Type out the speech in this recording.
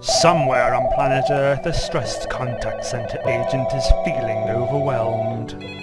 Somewhere on planet Earth, a stressed contact center agent is feeling overwhelmed.